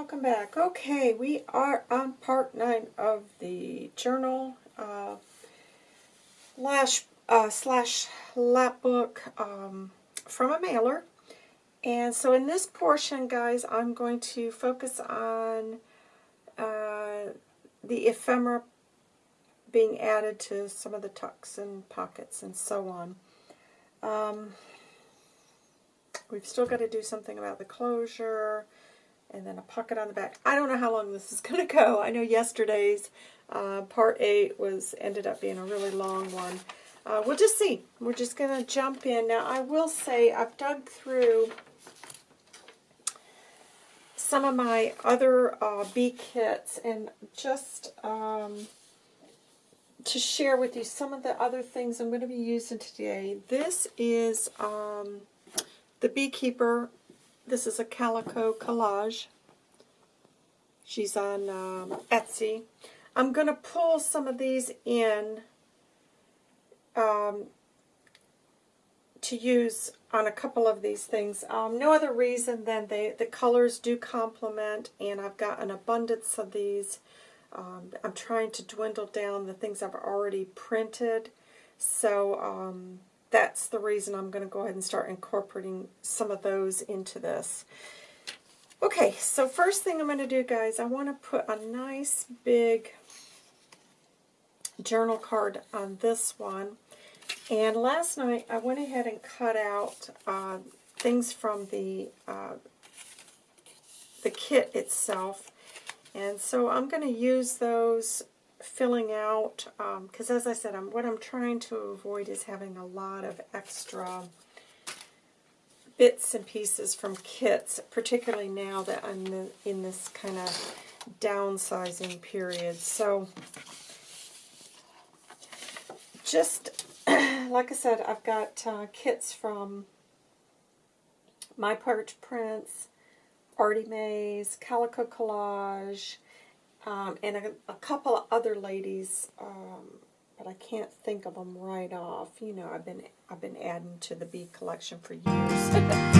welcome back. Okay, we are on part 9 of the journal uh, lash, uh, slash lapbook um, from a mailer. And so in this portion, guys, I'm going to focus on uh, the ephemera being added to some of the tucks and pockets and so on. Um, we've still got to do something about the closure and then a pocket on the back. I don't know how long this is going to go. I know yesterday's uh, part 8 was ended up being a really long one. Uh, we'll just see. We're just going to jump in. Now, I will say I've dug through some of my other uh, bee kits and just um, to share with you some of the other things I'm going to be using today. This is um, the Beekeeper this is a calico collage. She's on um, Etsy. I'm going to pull some of these in um, to use on a couple of these things. Um, no other reason than they the colors do complement, and I've got an abundance of these. Um, I'm trying to dwindle down the things I've already printed, so um, that's the reason I'm going to go ahead and start incorporating some of those into this. Okay, so first thing I'm going to do, guys, I want to put a nice big journal card on this one. And last night I went ahead and cut out uh, things from the uh, the kit itself. And so I'm going to use those filling out, because um, as I said, I'm, what I'm trying to avoid is having a lot of extra bits and pieces from kits, particularly now that I'm in this kind of downsizing period. So just, like I said, I've got uh, kits from My Porch Prints, Artie Mays, Calico Collage, um, and a, a, couple of other ladies, um, but I can't think of them right off. You know, I've been I've been adding to the bee collection for years.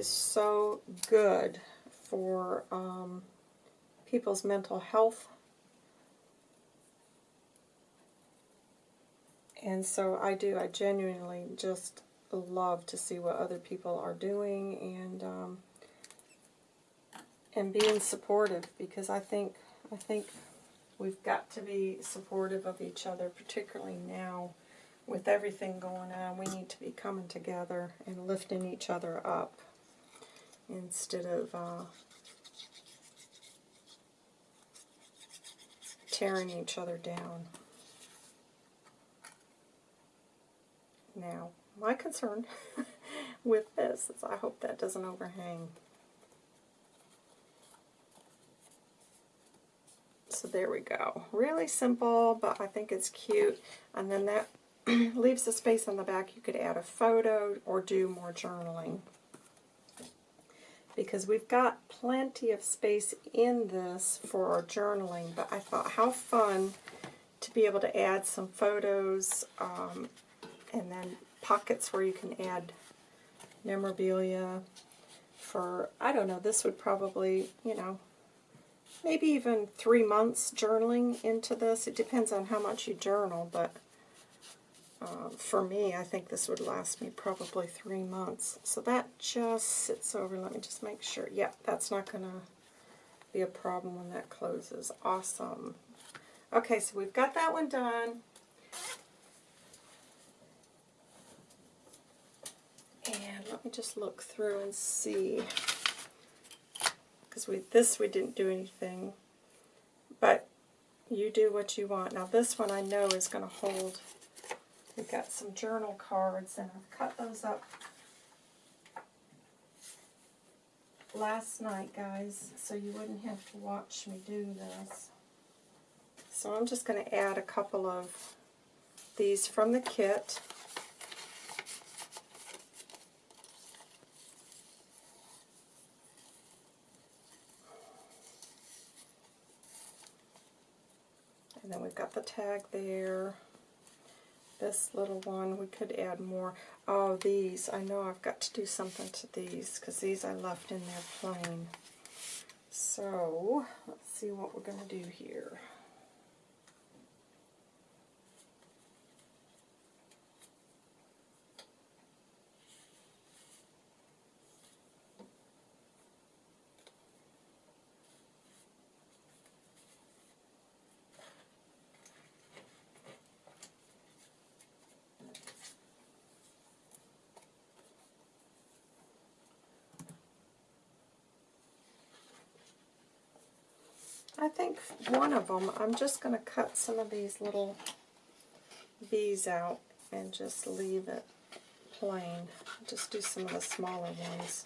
is so good for um, people's mental health. And so I do. I genuinely just love to see what other people are doing and um, and being supportive because I think I think we've got to be supportive of each other, particularly now with everything going on. We need to be coming together and lifting each other up instead of uh, tearing each other down. Now, my concern with this is I hope that doesn't overhang. So there we go. Really simple, but I think it's cute. And then that leaves the space on the back. You could add a photo or do more journaling. Because we've got plenty of space in this for our journaling, but I thought how fun to be able to add some photos um, and then pockets where you can add memorabilia for, I don't know, this would probably, you know, maybe even three months journaling into this. It depends on how much you journal, but uh, for me, I think this would last me probably three months. So that just sits over. Let me just make sure. Yeah, that's not going to be a problem when that closes. Awesome. Okay, so we've got that one done. And let me just look through and see. Because we this we didn't do anything. But you do what you want. Now this one I know is going to hold. We've got some journal cards and I've cut those up last night, guys, so you wouldn't have to watch me do this. So I'm just going to add a couple of these from the kit. And then we've got the tag there. This little one. We could add more. Oh, these. I know I've got to do something to these because these I left in there plain. So, let's see what we're going to do here. I think one of them, I'm just going to cut some of these little bees out and just leave it plain. Just do some of the smaller ones.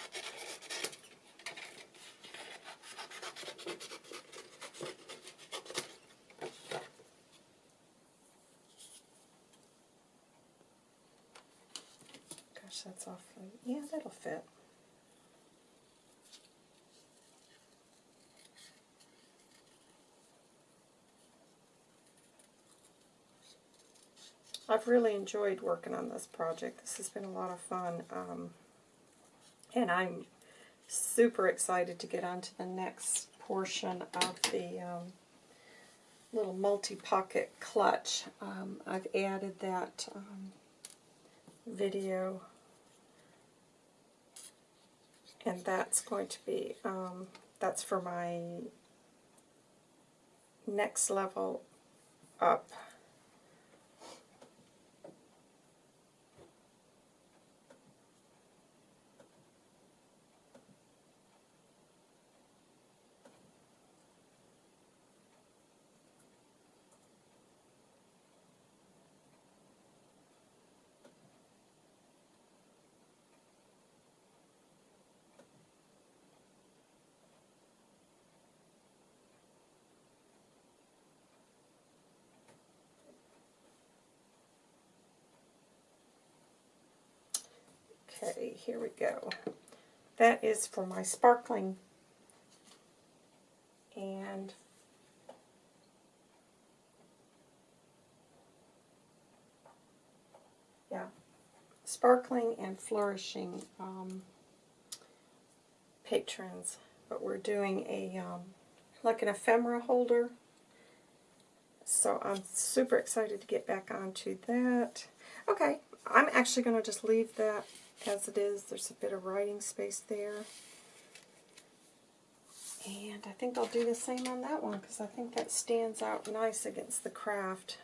Gosh, that's awfully, yeah, that'll fit. I've really enjoyed working on this project. This has been a lot of fun. Um, and I'm super excited to get on to the next portion of the um, little multi-pocket clutch. Um, I've added that um, video and that's going to be, um, that's for my next level up Okay, here we go. That is for my sparkling and yeah, sparkling and flourishing um, patrons. But we're doing a um, like an ephemera holder. So I'm super excited to get back onto that. Okay, I'm actually going to just leave that as it is. There's a bit of writing space there. And I think I'll do the same on that one because I think that stands out nice against the kraft.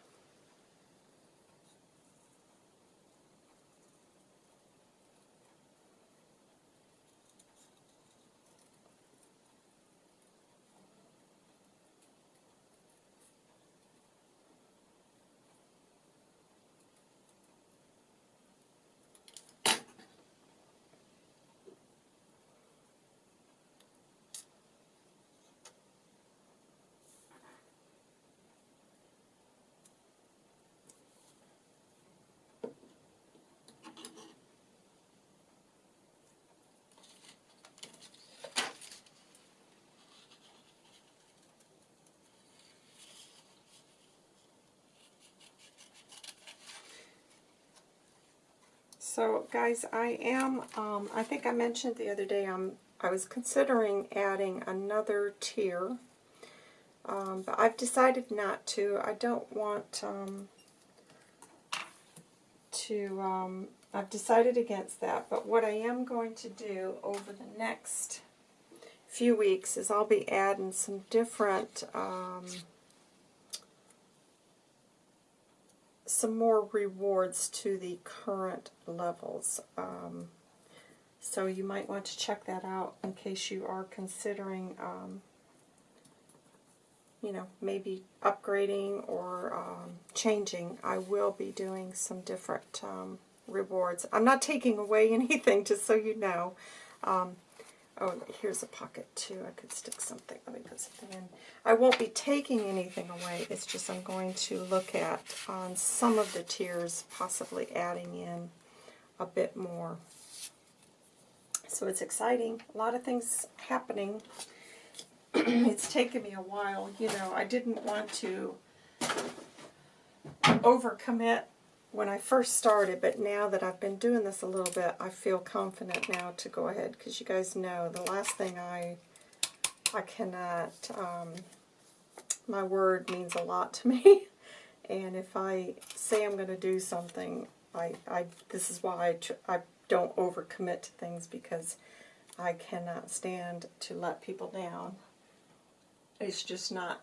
So guys, I am, um, I think I mentioned the other day, I'm, I was considering adding another tier, um, but I've decided not to. I don't want um, to, um, I've decided against that, but what I am going to do over the next few weeks is I'll be adding some different um, some more rewards to the current levels. Um, so you might want to check that out in case you are considering, um, you know, maybe upgrading or um, changing. I will be doing some different um, rewards. I'm not taking away anything, just so you know. Um, Oh, here's a pocket too. I could stick something. Let me put something in. I won't be taking anything away. It's just I'm going to look at on some of the tiers, possibly adding in a bit more. So it's exciting. A lot of things happening. it's taken me a while. You know, I didn't want to overcommit when I first started, but now that I've been doing this a little bit, I feel confident now to go ahead because you guys know the last thing I I cannot um, my word means a lot to me, and if I say I'm going to do something, I, I this is why I, I don't overcommit to things because I cannot stand to let people down. It's just not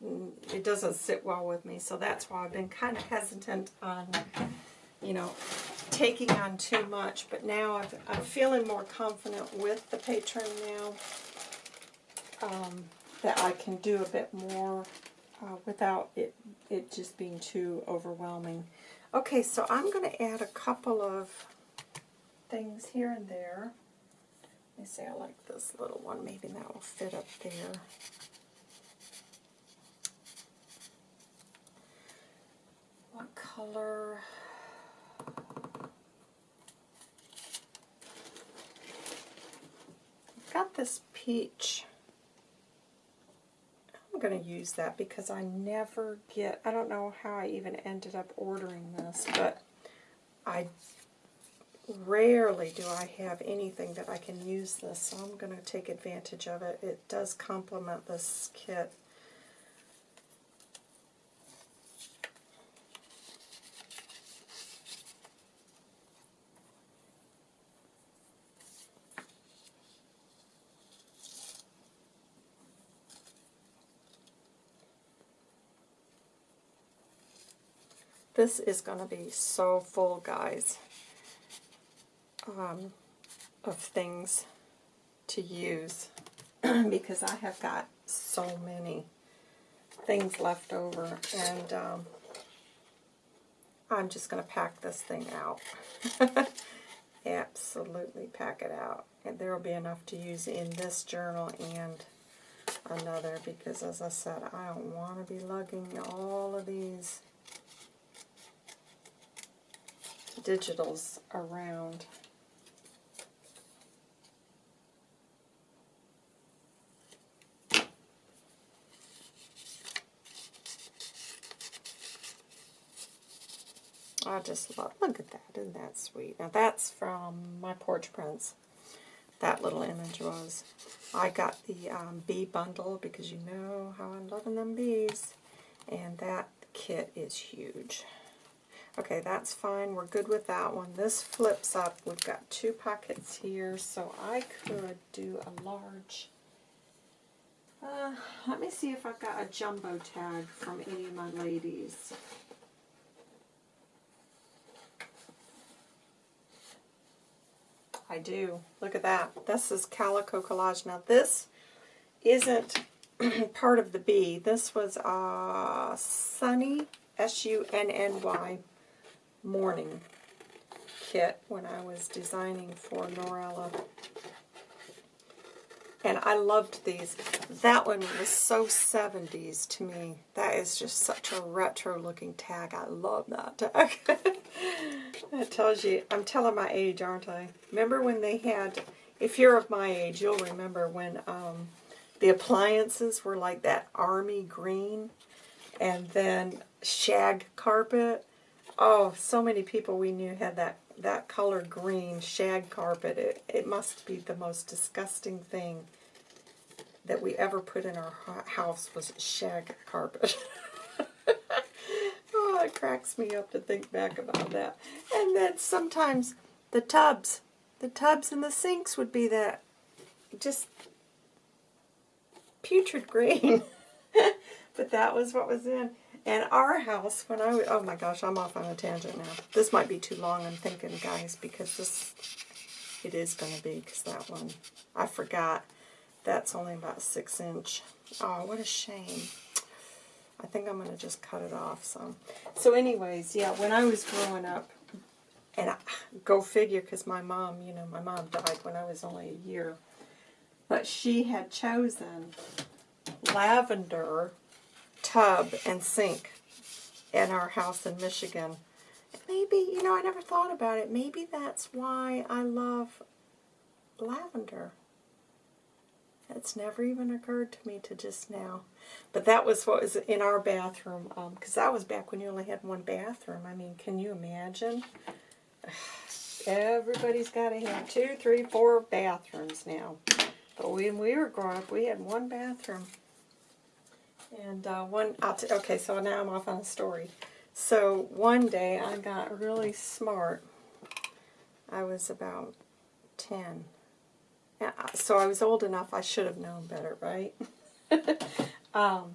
it doesn't sit well with me. So that's why I've been kind of hesitant on, you know, taking on too much. But now I've, I'm feeling more confident with the Patreon now um, that I can do a bit more uh, without it, it just being too overwhelming. Okay, so I'm going to add a couple of things here and there. Let me see, I like this little one. Maybe that will fit up there. What color? I've got this peach. I'm going to use that because I never get, I don't know how I even ended up ordering this, but I rarely do I have anything that I can use this, so I'm going to take advantage of it. It does complement this kit This is going to be so full, guys, um, of things to use because I have got so many things left over and um, I'm just going to pack this thing out. Absolutely pack it out. And there will be enough to use in this journal and another because as I said, I don't want to be lugging all of these digitals around. I just love, look at that, isn't that sweet? Now that's from my Porch Prints, that little image was. I got the um, bee bundle because you know how I'm loving them bees. And that kit is huge. Okay, that's fine. We're good with that one. This flips up. We've got two pockets here, so I could do a large... Uh, let me see if I've got a jumbo tag from any of my ladies. I do. Look at that. This is Calico Collage. Now this isn't part of the bee. This was uh, Sunny, S-U-N-N-Y, morning kit when I was designing for Norella. And I loved these. That one was so 70s to me. That is just such a retro looking tag. I love that tag. that tells you, I'm telling my age, aren't I? Remember when they had, if you're of my age, you'll remember when um, the appliances were like that army green and then shag carpet Oh, so many people we knew had that, that color green shag carpet. It, it must be the most disgusting thing that we ever put in our house was shag carpet. oh, it cracks me up to think back about that. And then sometimes the tubs, the tubs and the sinks would be that just putrid green. but that was what was in. And our house, when I, oh my gosh, I'm off on a tangent now. This might be too long, I'm thinking, guys, because this, it is going to be, because that one, I forgot, that's only about six inch. Oh, what a shame. I think I'm going to just cut it off some. So anyways, yeah, when I was growing up, and I, go figure, because my mom, you know, my mom died when I was only a year, but she had chosen lavender tub and sink in our house in Michigan. Maybe, you know, I never thought about it. Maybe that's why I love lavender. It's never even occurred to me to just now. But that was what was in our bathroom, um, because that was back when you only had one bathroom. I mean, can you imagine? Everybody's got to have two, three, four bathrooms now. But when we were growing up, we had one bathroom. And uh, one, okay, so now I'm off on a story. So one day I got really smart. I was about 10. Yeah, so I was old enough, I should have known better, right? um,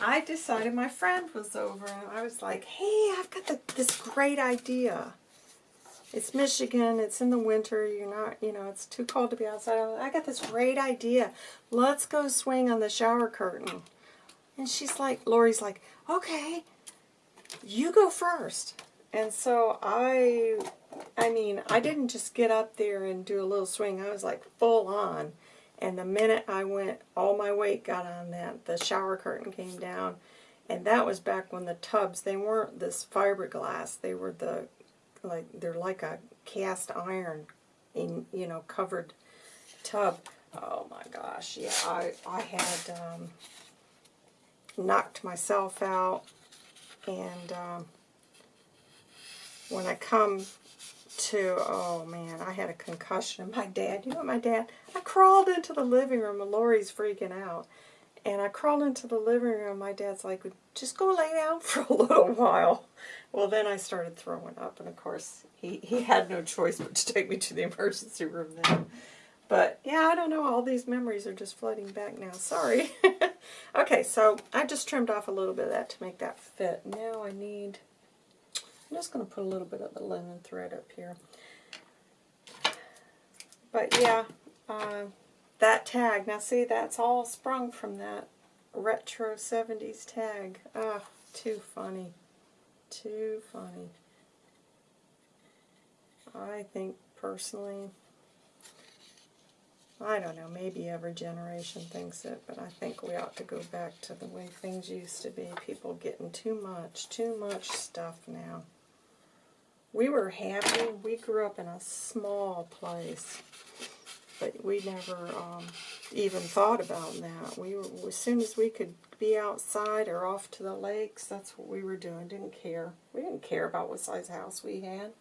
I decided my friend was over, and I was like, hey, I've got the, this great idea. It's Michigan, it's in the winter, you're not, you know, it's too cold to be outside. I got this great idea. Let's go swing on the shower curtain. And she's like, Lori's like, okay, you go first. And so I, I mean, I didn't just get up there and do a little swing. I was like full on. And the minute I went, all my weight got on that. The shower curtain came down. And that was back when the tubs, they weren't this fiberglass. They were the, like, they're like a cast iron, in, you know, covered tub. Oh my gosh, yeah, I, I had um, knocked myself out. And um, when I come to, oh man, I had a concussion. My dad, you know my dad, I crawled into the living room and Lori's freaking out. And I crawled into the living room. My dad's like, just go lay down for a little while. Well, then I started throwing up. And of course, he, he had no choice but to take me to the emergency room then. But yeah, I don't know. All these memories are just flooding back now. Sorry. okay, so I just trimmed off a little bit of that to make that fit. Now I need I'm just going to put a little bit of the linen thread up here. But yeah, uh, that tag. Now see, that's all sprung from that retro 70s tag. Ah, too funny. Too funny. I think personally, I don't know, maybe every generation thinks it, but I think we ought to go back to the way things used to be. People getting too much, too much stuff now we were happy. We grew up in a small place, but we never um, even thought about that. We were, as soon as we could be outside or off to the lakes, that's what we were doing. Didn't care. We didn't care about what size house we had.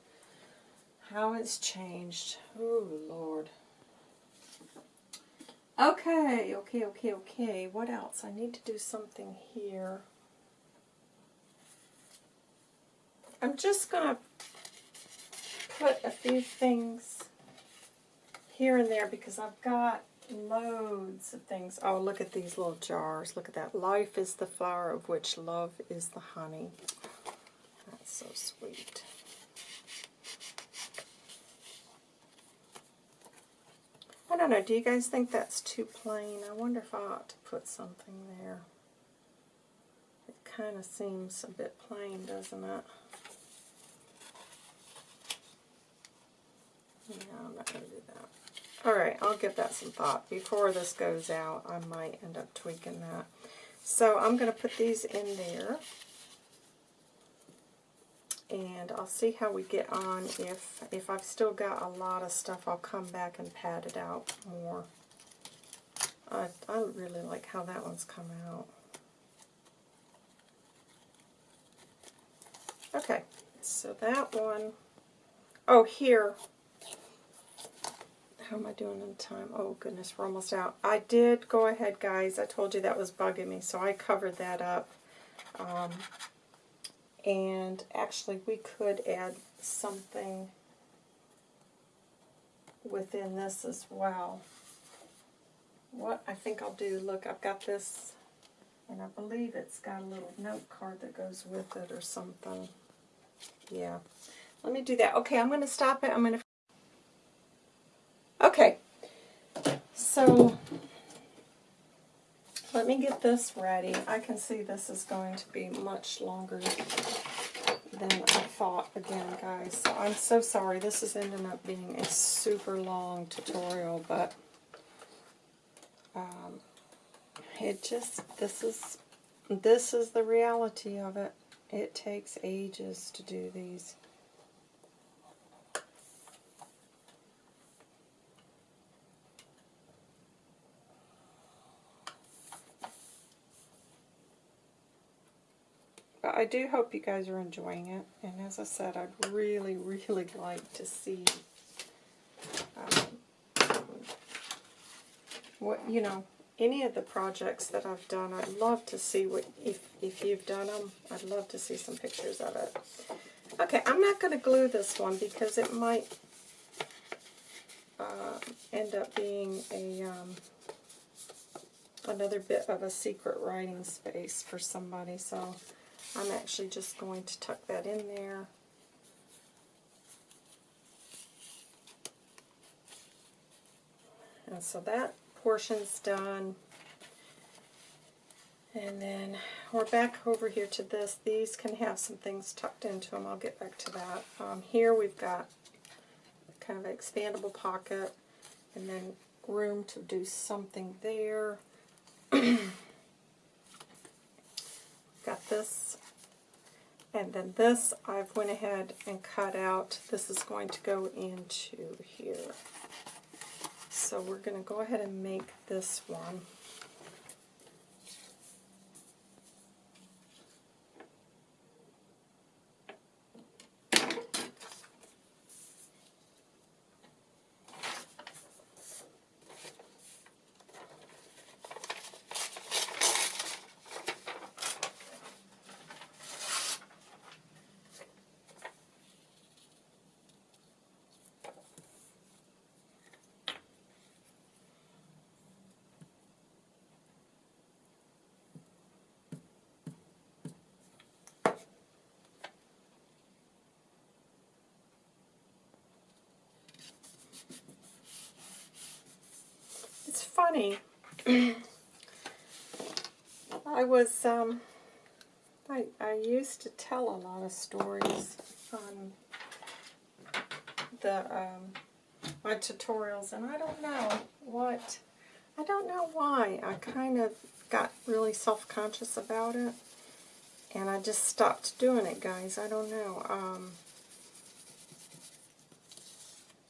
How it's changed. Oh, Lord. Okay, okay, okay, okay. What else? I need to do something here. I'm just going to put a few things here and there because I've got loads of things. Oh, look at these little jars. Look at that. Life is the flower of which love is the honey. That's so sweet. I don't know. Do you guys think that's too plain? I wonder if I ought to put something there. It kind of seems a bit plain, doesn't it? Yeah, I'm not going to do that. Alright, I'll give that some thought. Before this goes out, I might end up tweaking that. So I'm going to put these in there. And I'll see how we get on. If, if I've still got a lot of stuff, I'll come back and pad it out more. I, I really like how that one's come out. Okay, so that one, oh here, how am I doing on time? Oh goodness, we're almost out. I did go ahead, guys. I told you that was bugging me, so I covered that up. Um, and actually, we could add something within this as well. What I think I'll do, look, I've got this, and I believe it's got a little note card that goes with it or something. Yeah. Let me do that. Okay, I'm going to stop it. I'm going to Okay, so let me get this ready. I can see this is going to be much longer than I thought again, guys. So I'm so sorry. This is ending up being a super long tutorial, but um, it just, this is, this is the reality of it. It takes ages to do these. But I do hope you guys are enjoying it. And as I said, I'd really, really like to see um, what you know any of the projects that I've done. I'd love to see what if if you've done them. I'd love to see some pictures of it. Okay, I'm not going to glue this one because it might uh, end up being a um, another bit of a secret writing space for somebody. So I'm actually just going to tuck that in there. And so that portion's done. And then we're back over here to this. These can have some things tucked into them. I'll get back to that. Um, here we've got kind of an expandable pocket and then room to do something there. got this. And then this I've went ahead and cut out. This is going to go into here. So we're going to go ahead and make this one. Funny. I was, um, I, I used to tell a lot of stories on the, um, my tutorials, and I don't know what, I don't know why. I kind of got really self-conscious about it, and I just stopped doing it, guys. I don't know. Um,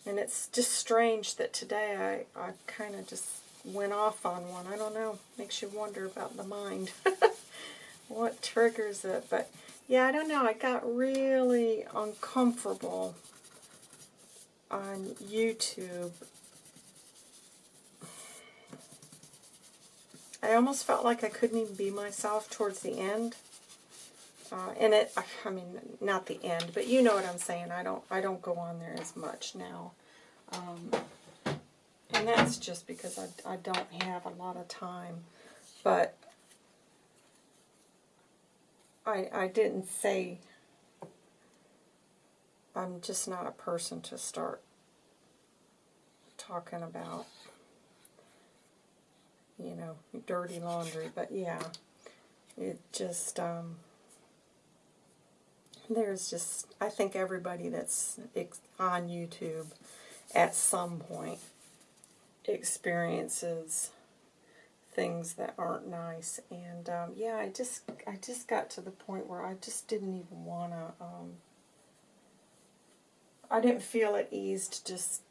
and it's just strange that today I, I kind of just went off on one. I don't know. Makes you wonder about the mind. what triggers it. But yeah, I don't know. I got really uncomfortable on YouTube. I almost felt like I couldn't even be myself towards the end. Uh, and it, I mean, not the end, but you know what I'm saying. I don't, I don't go on there as much now. Um, and that's just because I, I don't have a lot of time. But I, I didn't say I'm just not a person to start talking about, you know, dirty laundry. But yeah, it just, um, there's just, I think everybody that's on YouTube at some point experiences things that aren't nice. And um, yeah I just I just got to the point where I just didn't even want to um, I didn't feel at ease to just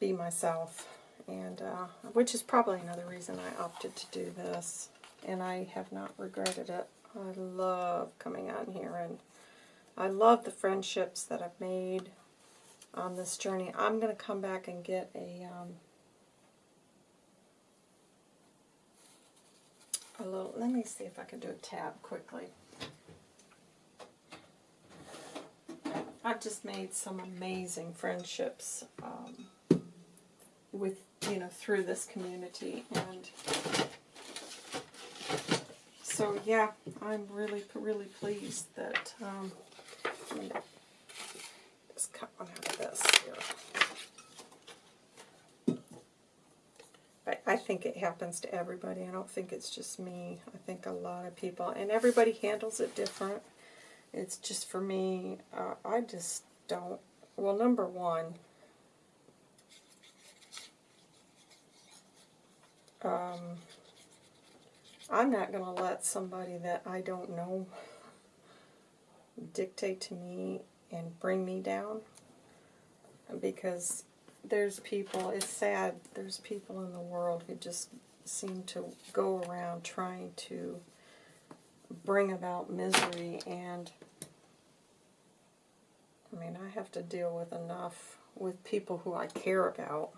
be myself. And uh, which is probably another reason I opted to do this. And I have not regretted it. I love coming on here and I love the friendships that I've made on this journey. I'm to come back and get a, um, let me see if I can do a tab quickly. I've just made some amazing friendships um, with, you know, through this community and so yeah, I'm really, really pleased that um, just cut one out of this here. I, think it happens to everybody. I don't think it's just me. I think a lot of people, and everybody handles it different. It's just for me, uh, I just don't, well, number one, um, I'm not going to let somebody that I don't know dictate to me and bring me down because there's people, it's sad, there's people in the world who just seem to go around trying to bring about misery and I mean I have to deal with enough with people who I care about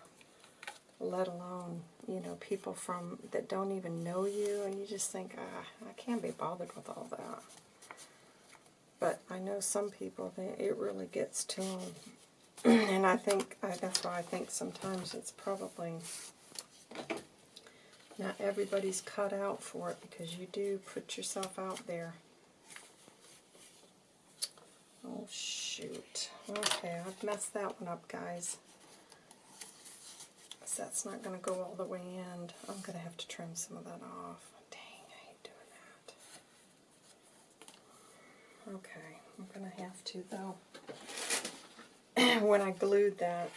let alone you know people from that don't even know you and you just think ah I can't be bothered with all that. But I know some people that it really gets to them and I think I, that's why I think sometimes it's probably not everybody's cut out for it because you do put yourself out there. Oh, shoot. Okay, I've messed that one up, guys. So that's not going to go all the way in. I'm going to have to trim some of that off. Dang, I hate doing that. Okay, I'm going to have to, though. when I glued that,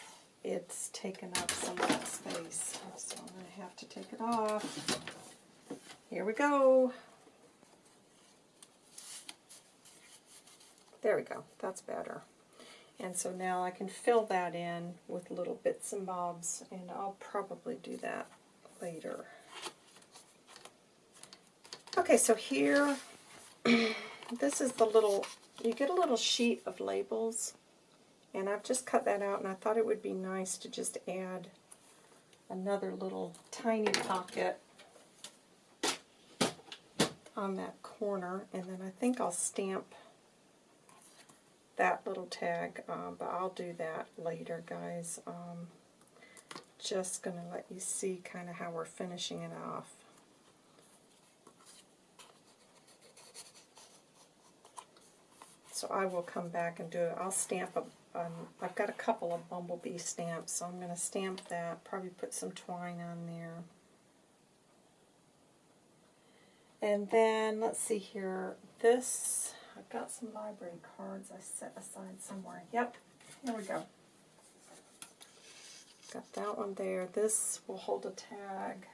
it's taken up some of that space. So I'm going to have to take it off. Here we go. There we go. That's better. And so now I can fill that in with little bits and bobs, and I'll probably do that later. Okay, so here, this is the little, you get a little sheet of labels and I've just cut that out, and I thought it would be nice to just add another little tiny pocket on that corner, and then I think I'll stamp that little tag, um, but I'll do that later, guys. Um, just going to let you see kind of how we're finishing it off. So I will come back and do it. I'll stamp a um, I've got a couple of bumblebee stamps, so I'm going to stamp that, probably put some twine on there. And then, let's see here, this, I've got some library cards I set aside somewhere. Yep, here we go. Got that one there. This will hold a tag.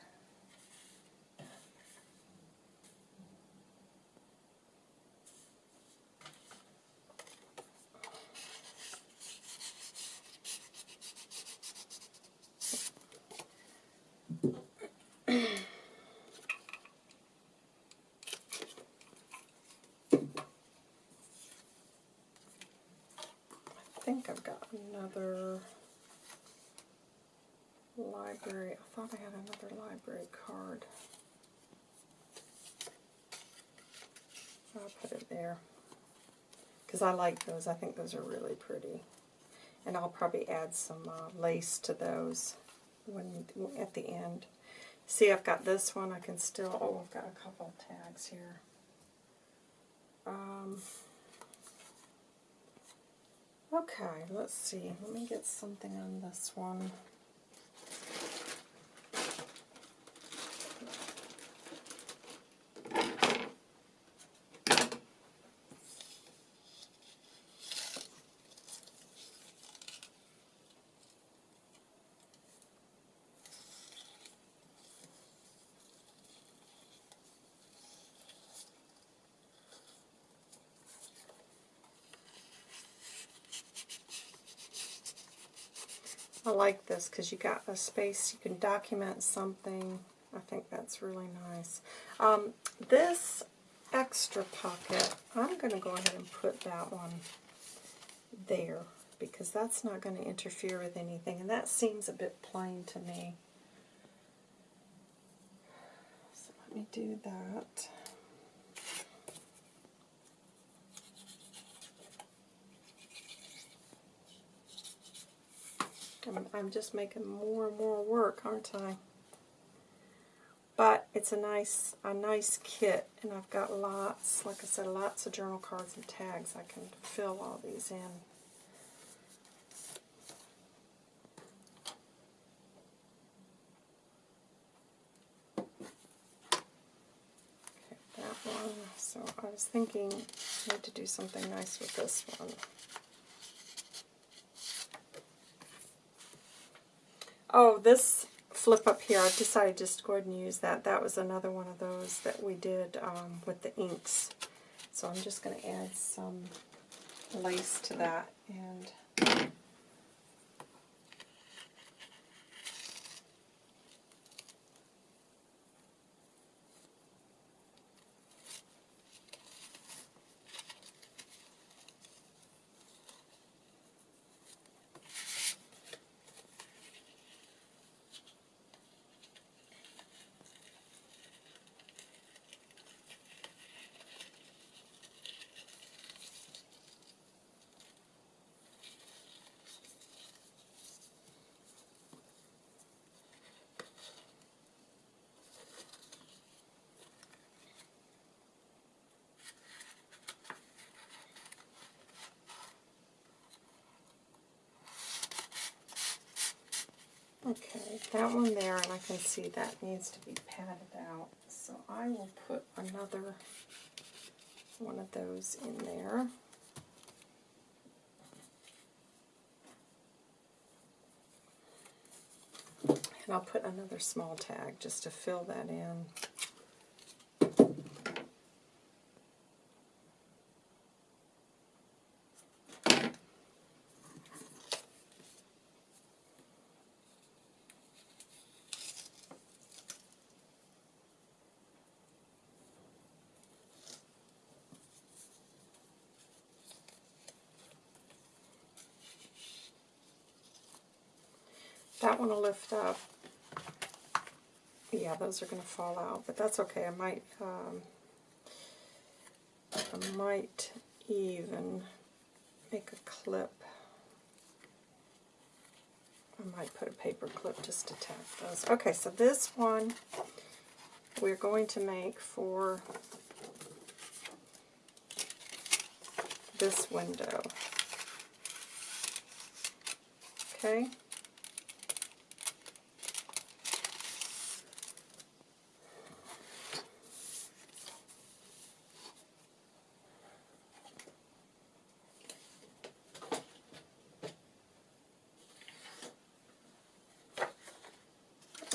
another library. I thought I had another library card. I'll put it there. Because I like those. I think those are really pretty. And I'll probably add some uh, lace to those when at the end. See, I've got this one. I can still... Oh, I've got a couple tags here. Um, Okay, let's see. Let me get something on this one. Like this because you got a space, you can document something. I think that's really nice. Um, this extra pocket, I'm going to go ahead and put that one there because that's not going to interfere with anything. And that seems a bit plain to me. So let me do that. I'm, I'm just making more and more work, aren't I? But it's a nice, a nice kit, and I've got lots, like I said, lots of journal cards and tags. I can fill all these in. Okay, that one. So I was thinking I need to do something nice with this one. Oh, this flip up here, I've decided just go ahead and use that. That was another one of those that we did um, with the inks. So I'm just going to add some lace to that. and. that one there, and I can see that needs to be padded out. So I will put another one of those in there. And I'll put another small tag just to fill that in. That one will lift up. Yeah, those are going to fall out, but that's okay. I might, um, I might even make a clip. I might put a paper clip just to tack those. Okay, so this one we're going to make for this window. Okay.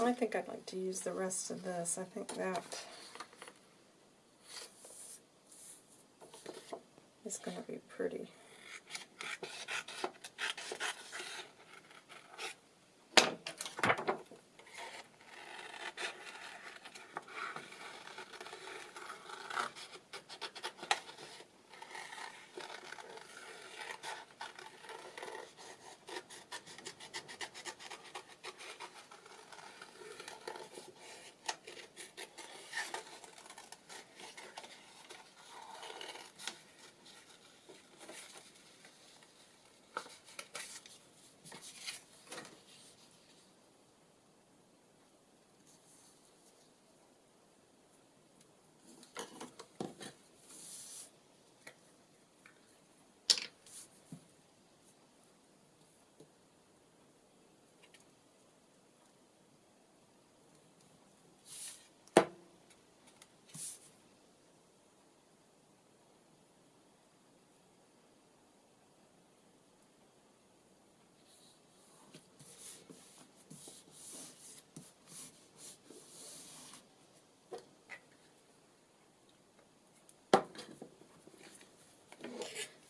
I think I'd like to use the rest of this. I think that is going to be pretty.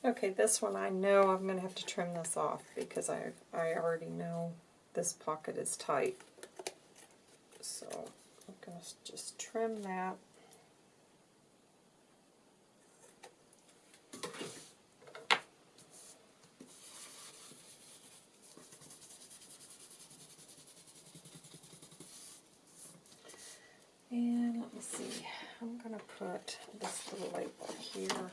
Okay, this one I know I'm going to have to trim this off because I, I already know this pocket is tight. So I'm going to just trim that. And let me see, I'm going to put this little label here.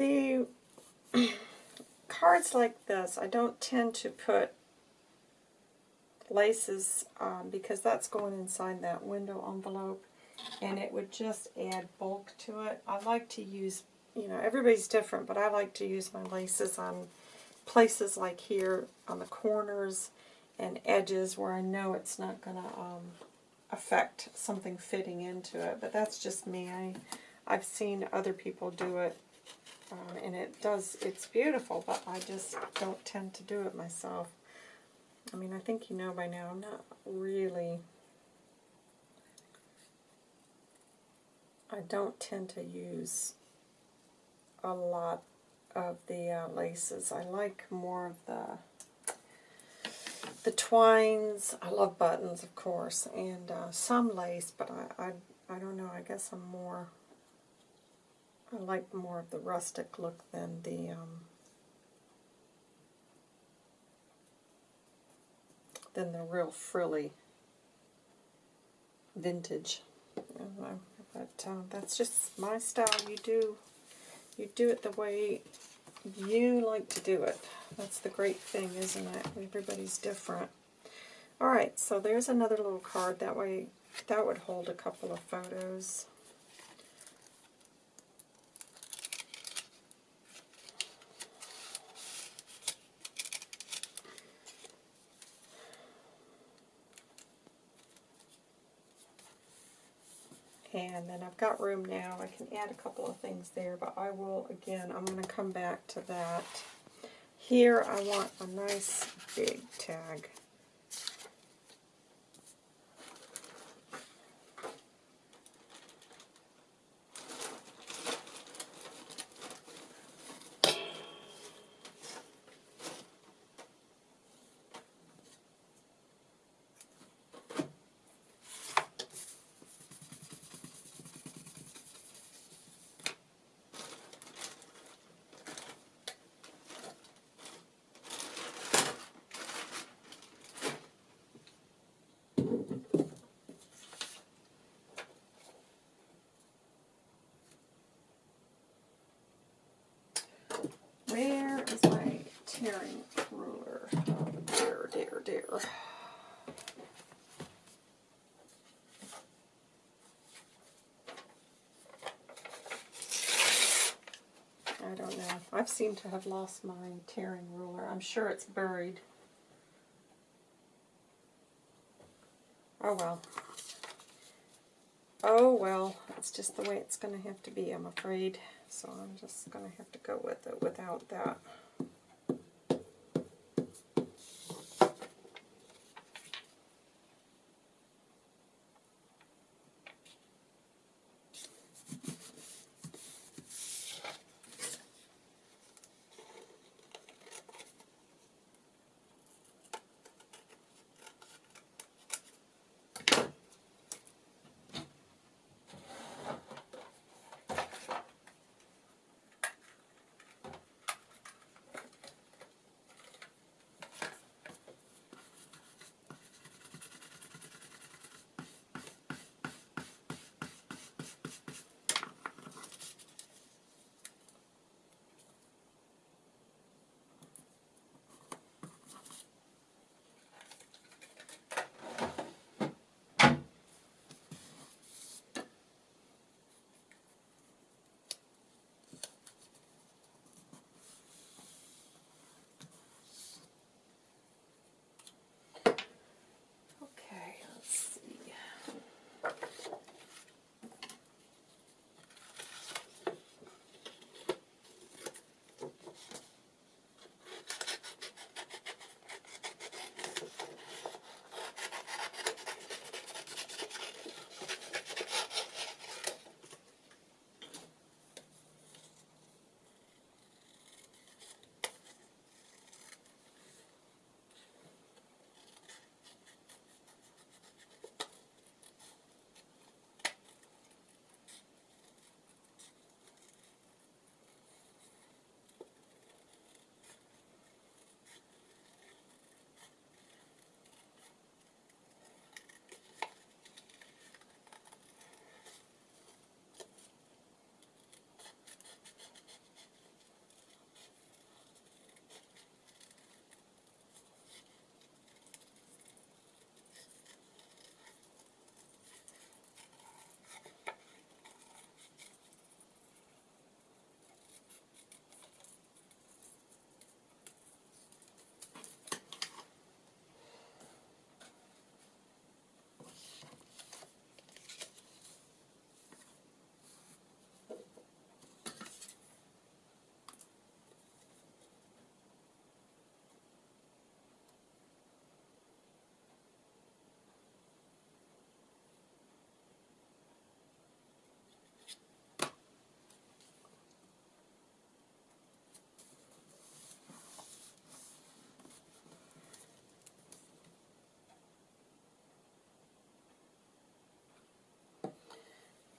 The cards like this, I don't tend to put laces um, because that's going inside that window envelope and it would just add bulk to it. I like to use, you know, everybody's different, but I like to use my laces on places like here on the corners and edges where I know it's not going to um, affect something fitting into it. But that's just me. I, I've seen other people do it um, and it does, it's beautiful, but I just don't tend to do it myself. I mean, I think you know by now, I'm not really, I don't tend to use a lot of the uh, laces. I like more of the, the twines. I love buttons, of course, and uh, some lace, but I, I, I don't know. I guess I'm more. I like more of the rustic look than the um, than the real frilly vintage. But uh, that's just my style. You do you do it the way you like to do it. That's the great thing, isn't it? Everybody's different. All right, so there's another little card. That way, that would hold a couple of photos. And then I've got room now. I can add a couple of things there, but I will, again, I'm going to come back to that. Here I want a nice big tag. Where is my tearing ruler? Oh, dear, dear, dear. I don't know. I've seemed to have lost my tearing ruler. I'm sure it's buried. Oh well. Oh well, it's just the way it's going to have to be, I'm afraid. So I'm just going to have to go with it without that.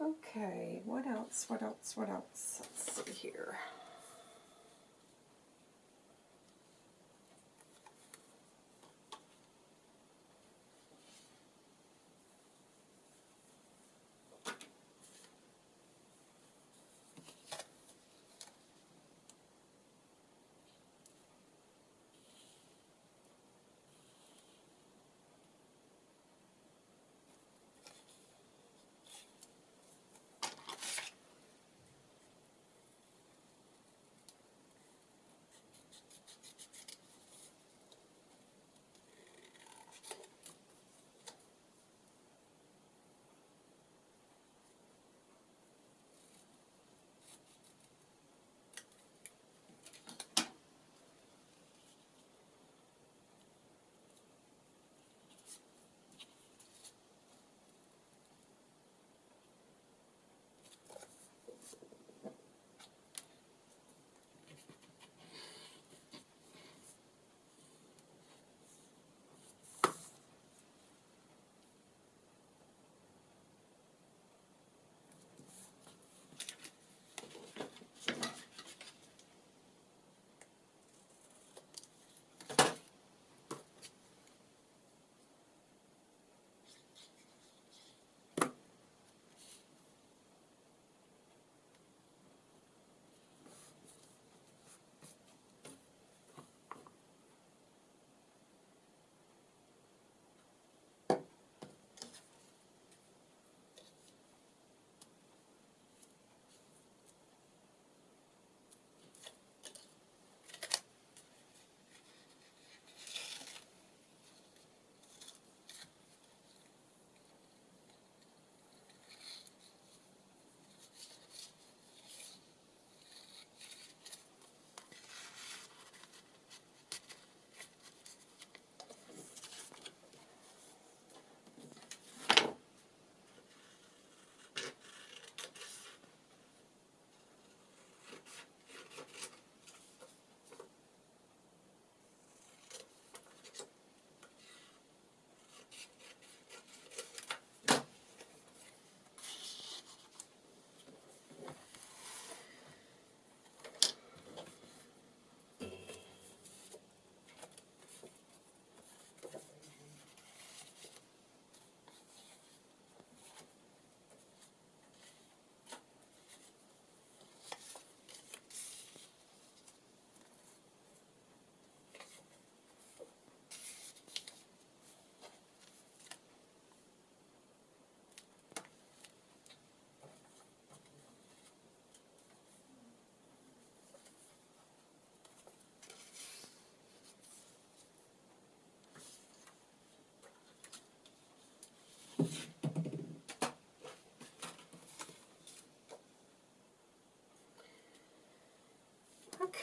Okay, what else? What else? What else? Let's see here.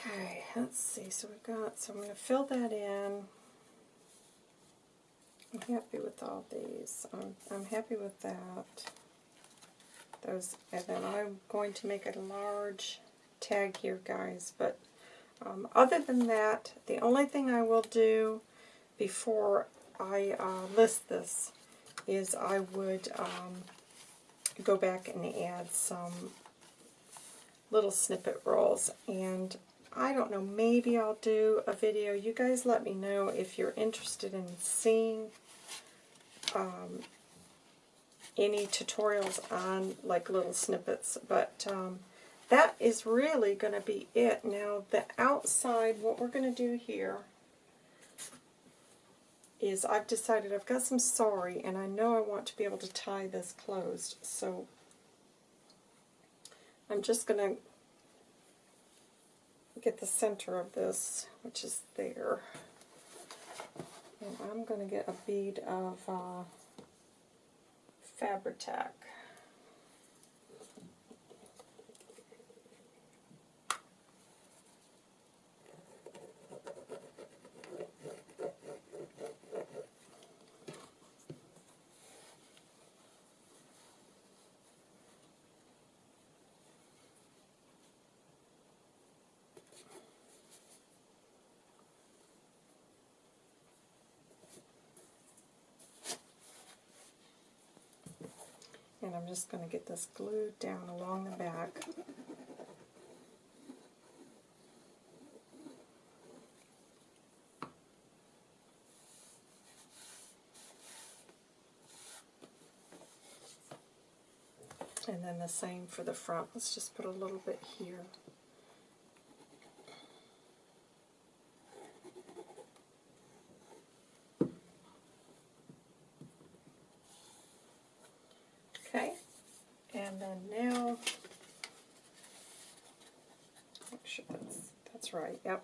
Okay, let's see. So we've got, so I'm going to fill that in. I'm happy with all these. I'm, I'm happy with that. Those, and then I'm going to make a large tag here, guys. But um, other than that, the only thing I will do before I uh, list this is I would um, go back and add some little snippet rolls. And I don't know, maybe I'll do a video. You guys let me know if you're interested in seeing um, any tutorials on like little snippets. But um, that is really going to be it. Now the outside, what we're going to do here is I've decided I've got some sari and I know I want to be able to tie this closed. So I'm just going to get the center of this, which is there. And I'm going to get a bead of uh, Fabri-Tac. Just going to get this glued down along the back. And then the same for the front. Let's just put a little bit here. Okay, and then now, make sure that's, that's right, yep.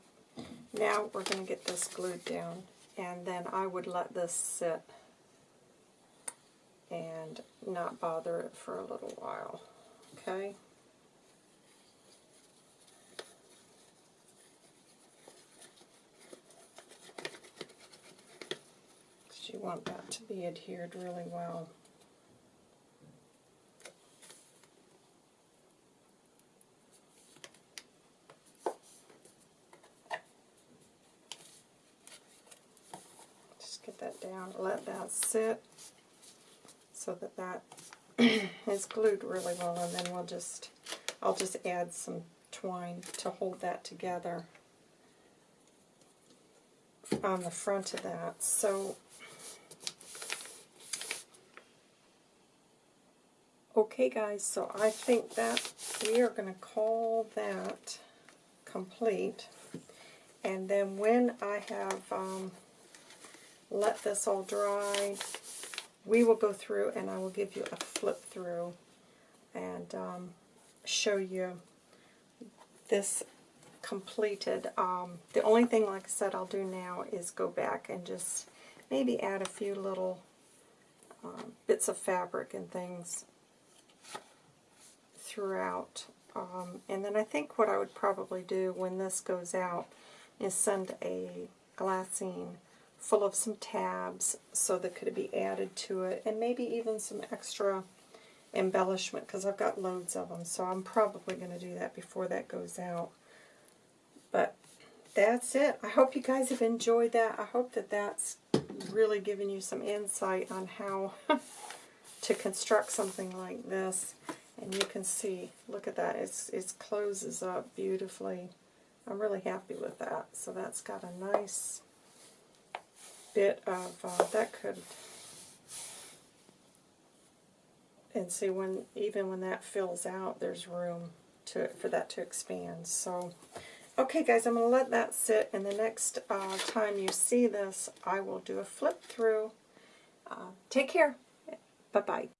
Now we're going to get this glued down, and then I would let this sit and not bother it for a little while, okay? You want that to be adhered really well. Just get that down, let that sit so that that is glued really well and then we'll just, I'll just add some twine to hold that together on the front of that. So, okay guys, so I think that we are going to call that complete. And then when I have um, let this all dry, we will go through and I will give you a flip through and um, show you this completed. Um, the only thing, like I said, I'll do now is go back and just maybe add a few little um, bits of fabric and things throughout. Um, and then I think what I would probably do when this goes out is send a glassine full of some tabs so that could be added to it, and maybe even some extra embellishment because I've got loads of them, so I'm probably going to do that before that goes out. But that's it. I hope you guys have enjoyed that. I hope that that's really given you some insight on how to construct something like this. And you can see, look at that, it's, it closes up beautifully. I'm really happy with that. So that's got a nice bit of, uh, that could, and see when, even when that fills out, there's room to for that to expand. So, okay guys, I'm going to let that sit, and the next uh, time you see this, I will do a flip through. Uh, take care. Bye-bye.